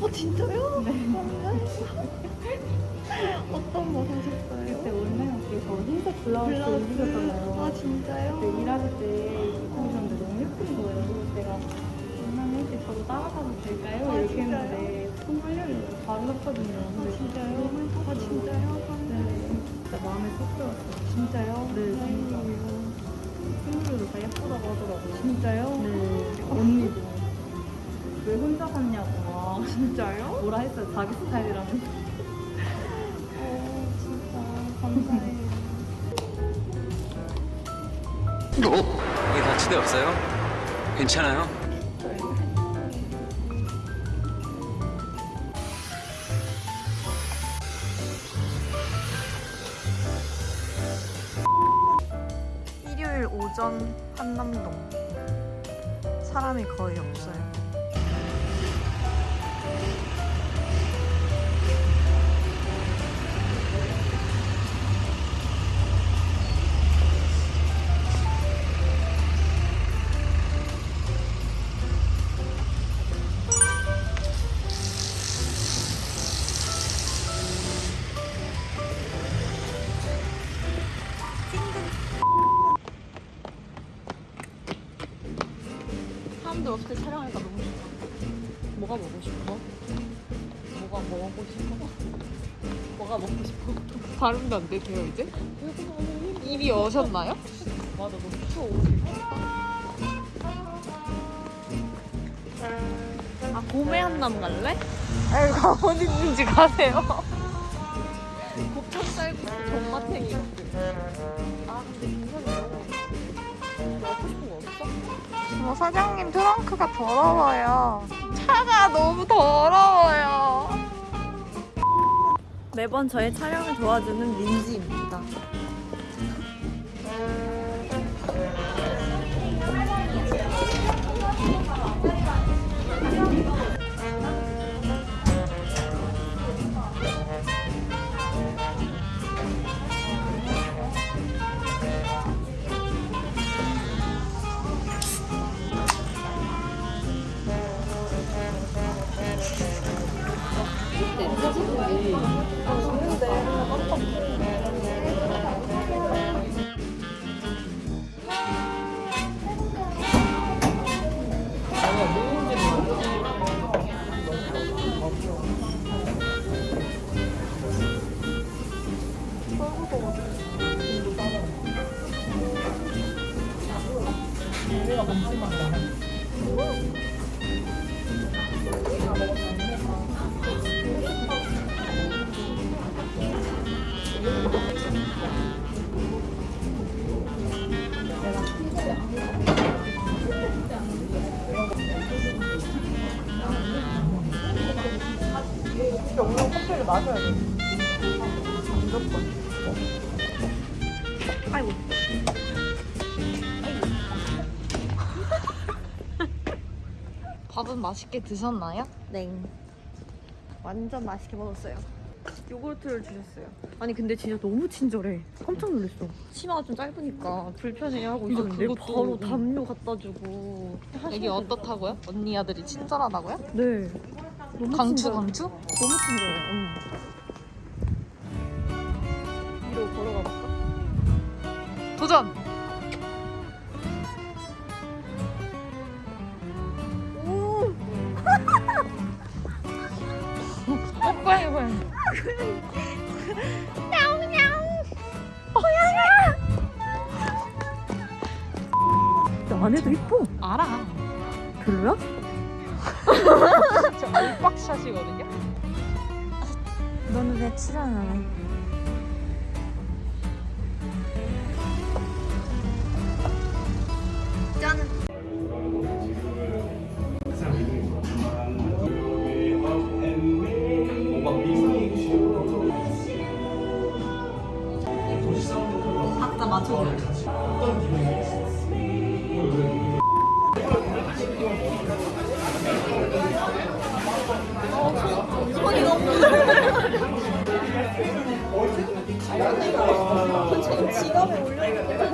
어, 진짜요? 네. 어떤 거 사셨어요? 그때 온라인에 저 흰색 블라우스 입으셨잖아요. 아 진짜요? 그때 일하실 때 입으셨는데 너무 예쁜 거예요. 그래서 제가 온라인에 때 저도 따라가도 될까요? 아, 이렇게 진짜요? 했는데 손 떨려요. 바로 샀거든요. 아 진짜요? 아 진짜요? 네. 진짜 마음에 쏙 들었어요. 진짜요? 네, 진짜. 친구들도 다 예쁘다고 하더라고요. 진짜요? 네. 언니도 왜 혼자 샀냐고 막 진짜요? 뭐라 했어요. 자기 스타일이라면. 어 진짜 감사해요. 어? 이게 다치대 없어요? 괜찮아요? 오전 한남동 사람이 거의 없어요. 없을 때 촬영하니까 너무 좋다. 뭐가 먹고 싶어? 뭐가 먹고 싶어? 뭐가 먹고 싶어? 발음도 안 되세요 이제? 입이 어셨나요? 맞아 너무 추워 아 봄에 한남 갈래? 가 어디 있는지 가세요 곱창 쌀국수 정마탱이 사장님 트렁크가 더러워요. 차가 너무 더러워요. 매번 저의 촬영을 도와주는 민지입니다. 아이고. 밥은 맛있게 드셨나요? 네. 완전 맛있게 먹었어요. 요구르트를 주셨어요. 아니 근데 진짜 너무 친절해. 깜짝 놀랐어. 치마가 좀 짧으니까 불편해 하고 있었는데 그것도- 바로 담요 갖다 주고. 여기 어떻다고요? 언니 아들이 친절하다고요? 네. 강추 강추? 너무 친절해. 응. 위로 걸어가 볼까? 도전! 오. 뽀뽀해봐요 안에도 이뻐. 알아 별로야? 저 알박샷이거든요 너는 왜 출연 안 해? 지금 지갑에 올려있는